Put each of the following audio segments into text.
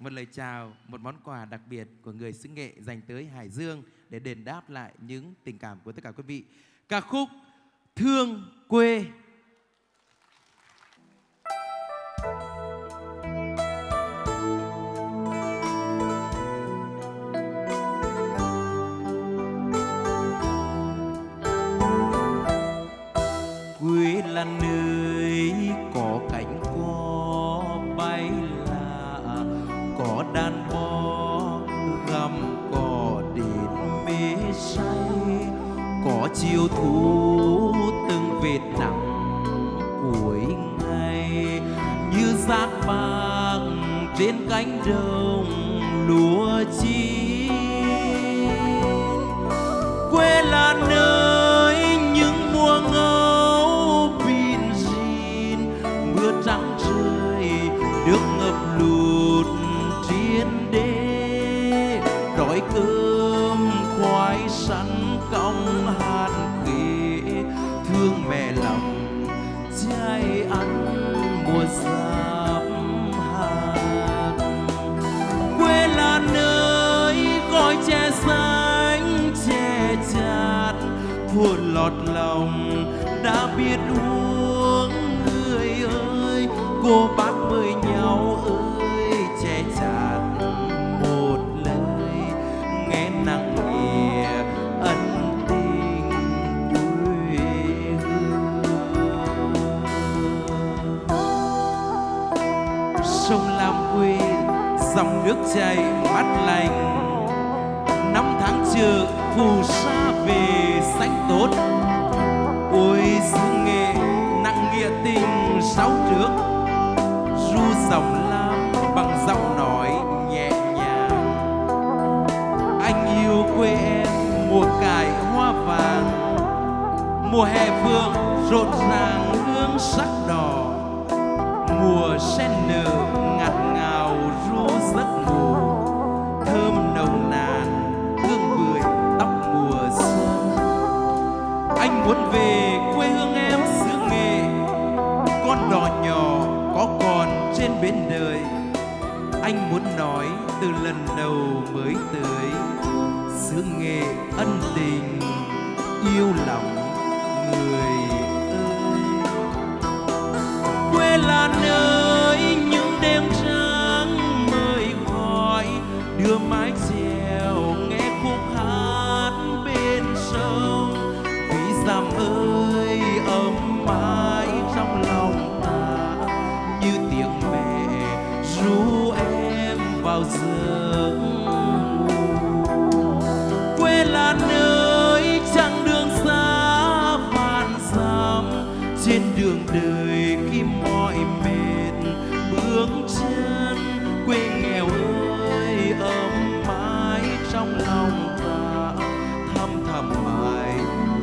một lời chào, một món quà đặc biệt của người xứ nghệ dành tới Hải Dương để đền đáp lại những tình cảm của tất cả quý vị. Ca khúc Thương quê có chiều thu từng vệt nắng cuối ngày. Như rác vàng trên cánh đồng lúa chín. Quê là nơi trai ăn mùa giáp hạt. Quê là nơi gọi che xanh che chát. Buồn lọt lòng đã biết uống, người ơi, cô bạn sông lam quê dòng nước chảy mát lành. Năm tháng chờ phù sa về xanh tốt. Ôi, xứ nghệ nặng nghĩa tình sáu trước ru dòng lam bằng giọng nói nhẹ nhàng. Anh yêu quê em mùa cải hoa vàng. Mùa hè phương rộn ràng hương sắc đỏ. Mùa sen nở bên đời, anh muốn nói từ lần đầu mới tới. Xứ nghệ ân tình, yêu lòng người ơi. Quê là nơi những đêm trắng mời gọi, đưa mái chèo nghe khúc hát bên sông. Vì dằm ơi, ấm mái quê là nơi chặng đường xa vạn dặm, trên đường đời khi mỏi mệt bước chân. Quê nghèo ơi, ấm mãi trong lòng ta, thăm thẳm mãi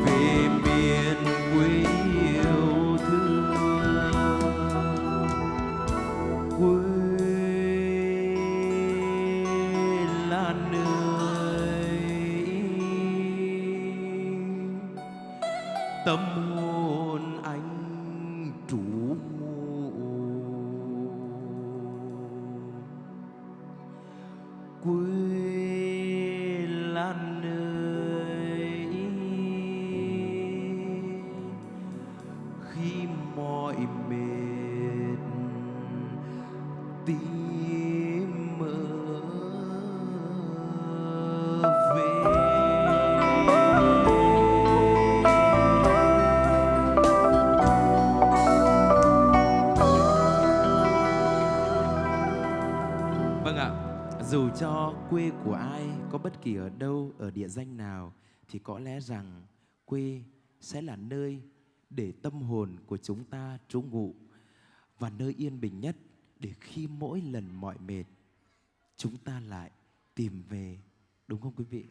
về miền quê yêu thương. Quê tâm hồn anh trú quên dù cho quê của ai có bất kỳ ở đâu, ở địa danh nào thì có lẽ rằng quê sẽ là nơi để tâm hồn của chúng ta trú ngụ và nơi yên bình nhất để khi mỗi lần mỏi mệt chúng ta lại tìm về đúng không quý vị?